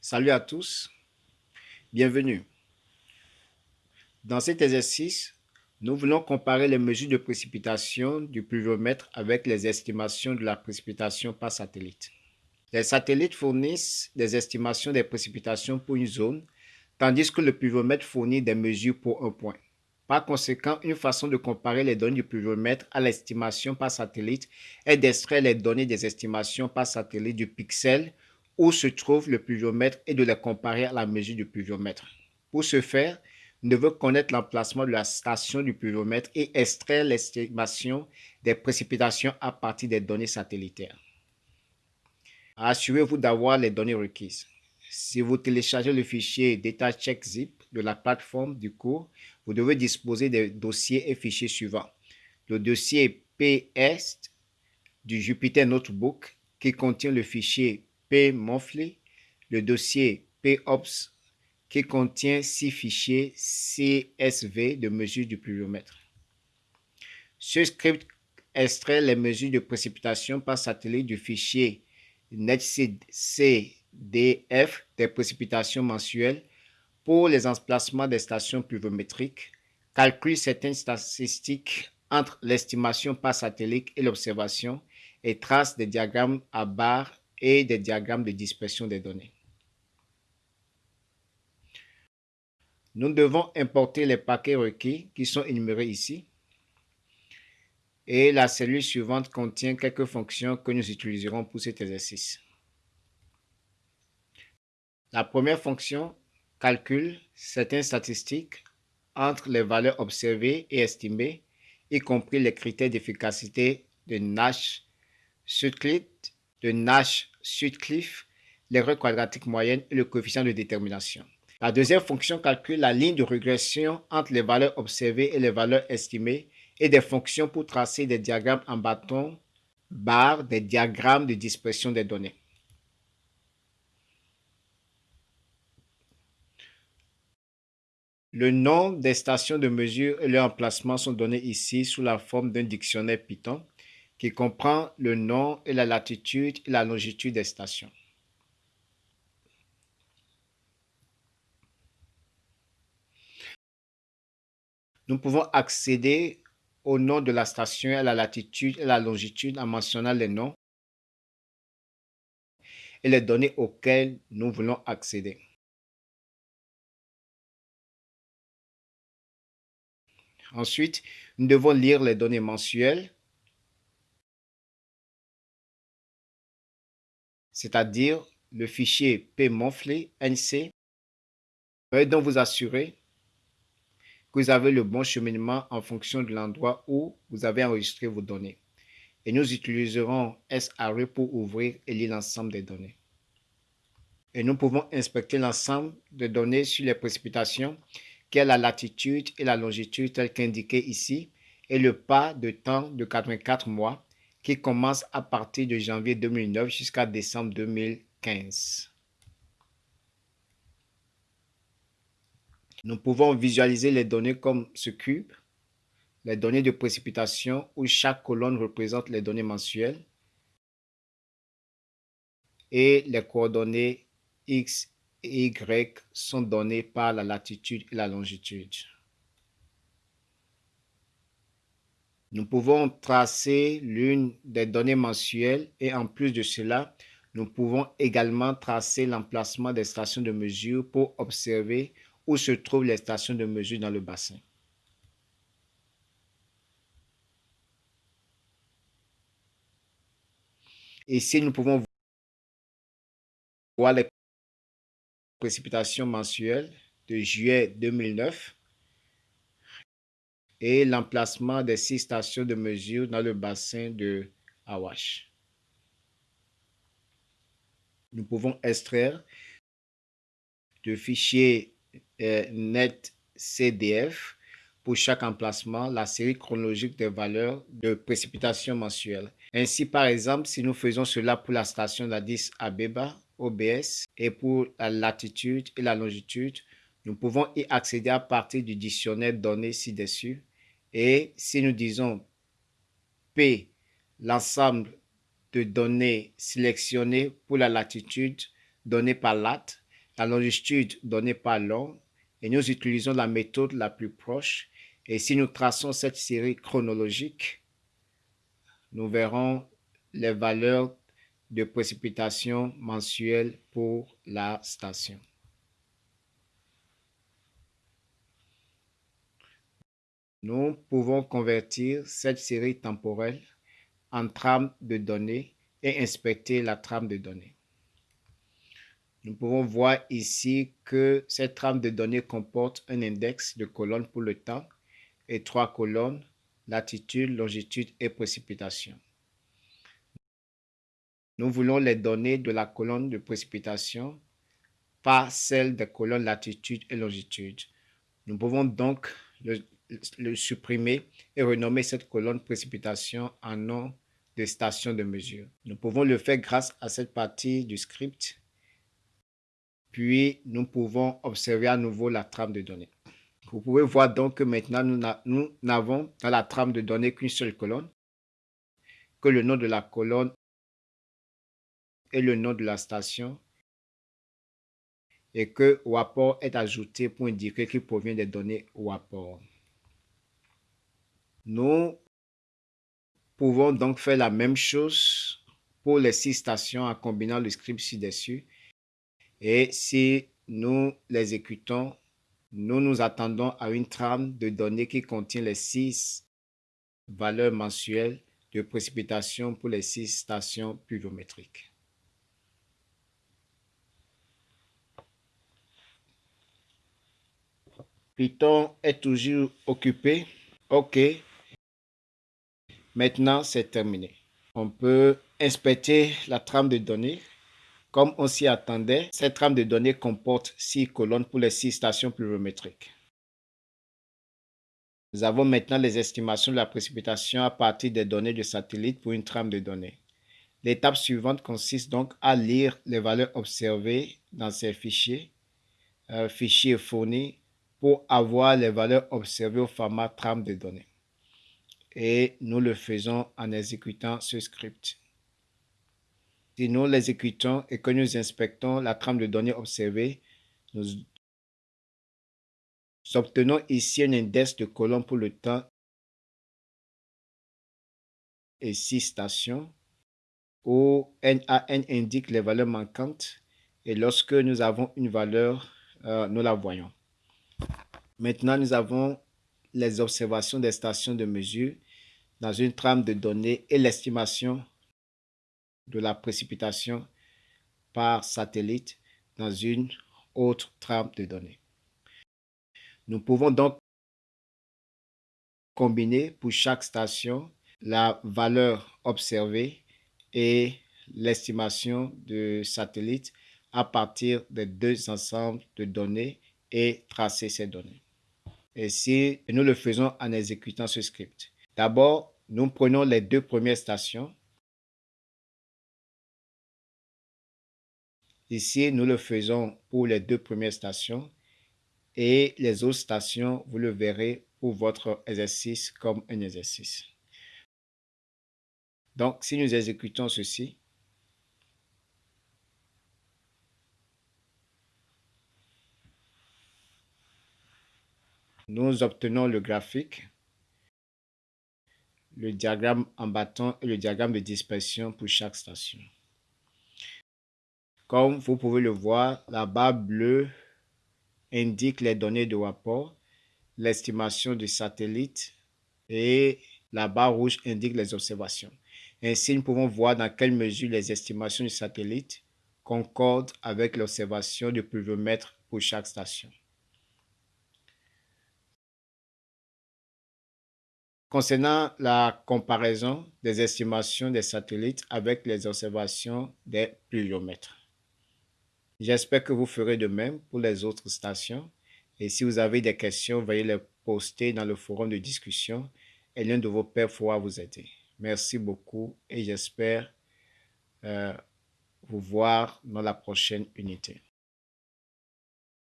Salut à tous, bienvenue. Dans cet exercice, nous voulons comparer les mesures de précipitation du pluviomètre avec les estimations de la précipitation par satellite. Les satellites fournissent des estimations des précipitations pour une zone, tandis que le pluviomètre fournit des mesures pour un point. Par conséquent, une façon de comparer les données du pluviomètre à l'estimation par satellite est d'extraire les données des estimations par satellite du pixel où se trouve le pluviomètre et de les comparer à la mesure du pluviomètre. Pour ce faire, nous devons connaître l'emplacement de la station du pluviomètre et extraire l'estimation des précipitations à partir des données satellitaires. Assurez-vous d'avoir les données requises. Si vous téléchargez le fichier DataCheckZip de la plateforme du cours, vous devez disposer des dossiers et fichiers suivants. Le dossier PS du Jupyter Notebook qui contient le fichier pmonthly, le dossier pops qui contient six fichiers CSV de mesure du pluviomètre. Ce script extrait les mesures de précipitation par satellite du fichier netcdf des précipitations mensuelles pour les emplacements des stations pluviométriques, calcule certaines statistiques entre l'estimation par satellite et l'observation et trace des diagrammes à barres et des diagrammes de dispersion des données. Nous devons importer les paquets requis qui sont énumérés ici. Et la cellule suivante contient quelques fonctions que nous utiliserons pour cet exercice. La première fonction calcule certaines statistiques entre les valeurs observées et estimées, y compris les critères d'efficacité de Nash-Sutcliffe, de Nash-Sutcliffe, l'erreur quadratique moyenne et le coefficient de détermination. La deuxième fonction calcule la ligne de régression entre les valeurs observées et les valeurs estimées et des fonctions pour tracer des diagrammes en bâton, barre, des diagrammes de dispersion des données. Le nom des stations de mesure et leur emplacement sont donnés ici sous la forme d'un dictionnaire Python qui comprend le nom et la latitude et la longitude des stations. Nous pouvons accéder au nom de la station, à la latitude et la longitude en mentionnant les noms et les données auxquelles nous voulons accéder. Ensuite, nous devons lire les données mensuelles, c'est-à-dire le fichier pmonthly NC. Veuillez donc vous assurer que vous avez le bon cheminement en fonction de l'endroit où vous avez enregistré vos données. Et nous utiliserons SRE pour ouvrir et lire l'ensemble des données. Et nous pouvons inspecter l'ensemble des données sur les précipitations qui est la latitude et la longitude telles qu'indiquées ici, et le pas de temps de 84 mois qui commence à partir de janvier 2009 jusqu'à décembre 2015. Nous pouvons visualiser les données comme ce cube, les données de précipitation où chaque colonne représente les données mensuelles et les coordonnées X y sont donnés par la latitude et la longitude. Nous pouvons tracer l'une des données mensuelles et en plus de cela, nous pouvons également tracer l'emplacement des stations de mesure pour observer où se trouvent les stations de mesure dans le bassin. Ici, nous pouvons voir les précipitations mensuelles de juillet 2009 et l'emplacement des six stations de mesure dans le bassin de Awash. Nous pouvons extraire de fichiers euh, NetCDF pour chaque emplacement la série chronologique des valeurs de précipitation mensuelles. Ainsi, par exemple, si nous faisons cela pour la station d'Addis Abeba, OBS et pour la latitude et la longitude, nous pouvons y accéder à partir du dictionnaire donné ci-dessus. Et si nous disons P, l'ensemble de données sélectionnées pour la latitude donnée par LAT, la longitude donnée par l'homme et nous utilisons la méthode la plus proche. Et si nous traçons cette série chronologique, nous verrons les valeurs de précipitation mensuelles pour la station. Nous pouvons convertir cette série temporelle en trame de données et inspecter la trame de données. Nous pouvons voir ici que cette trame de données comporte un index de colonnes pour le temps et trois colonnes, latitude, longitude et précipitation. Nous voulons les données de la colonne de précipitation, pas celles des colonnes latitude et longitude. Nous pouvons donc supprimer et renommer cette colonne précipitation en nom de station de mesure. Nous pouvons le faire grâce à cette partie du script. Puis, nous pouvons observer à nouveau la trame de données. Vous pouvez voir donc que maintenant, nous n'avons dans la trame de données qu'une seule colonne, que le nom de la colonne et le nom de la station, et que WAPOR est ajouté pour indiquer qu'il provient des données WAPOR. Nous pouvons donc faire la même chose pour les six stations en combinant le script ci-dessus. Et si nous l'exécutons, nous nous attendons à une trame de données qui contient les six valeurs mensuelles de précipitation pour les six stations pluviométriques. Python est toujours occupé. OK. Maintenant, c'est terminé. On peut inspecter la trame de données. Comme on s'y attendait, cette trame de données comporte six colonnes pour les six stations pluviométriques. Nous avons maintenant les estimations de la précipitation à partir des données de satellite pour une trame de données. L'étape suivante consiste donc à lire les valeurs observées dans ces fichiers, euh, fichiers fournis, pour avoir les valeurs observées au format trame de données et nous le faisons en exécutant ce script. Si nous l'exécutons et que nous inspectons la trame de données observée, nous obtenons ici un index de colonne pour le temps et six stations où NaN indique les valeurs manquantes et lorsque nous avons une valeur, euh, nous la voyons. Maintenant, nous avons les observations des stations de mesure dans une trame de données et l'estimation de la précipitation par satellite dans une autre trame de données. Nous pouvons donc combiner pour chaque station la valeur observée et l'estimation de satellite à partir des deux ensembles de données et tracer ces données. Si nous le faisons en exécutant ce script. D'abord, nous prenons les deux premières stations. Ici, nous le faisons pour les deux premières stations et les autres stations, vous le verrez pour votre exercice comme un exercice. Donc, si nous exécutons ceci, nous obtenons le graphique le diagramme en bâton et le diagramme de dispersion pour chaque station. Comme vous pouvez le voir, la barre bleue indique les données de rapport, l'estimation du satellite et la barre rouge indique les observations. Ainsi, nous pouvons voir dans quelle mesure les estimations du satellite concordent avec l'observation du pluviomètre pour chaque station. Concernant la comparaison des estimations des satellites avec les observations des pluviomètres. J'espère que vous ferez de même pour les autres stations. Et si vous avez des questions, veuillez les poster dans le forum de discussion et l'un de vos pairs pourra vous aider. Merci beaucoup et j'espère euh, vous voir dans la prochaine unité.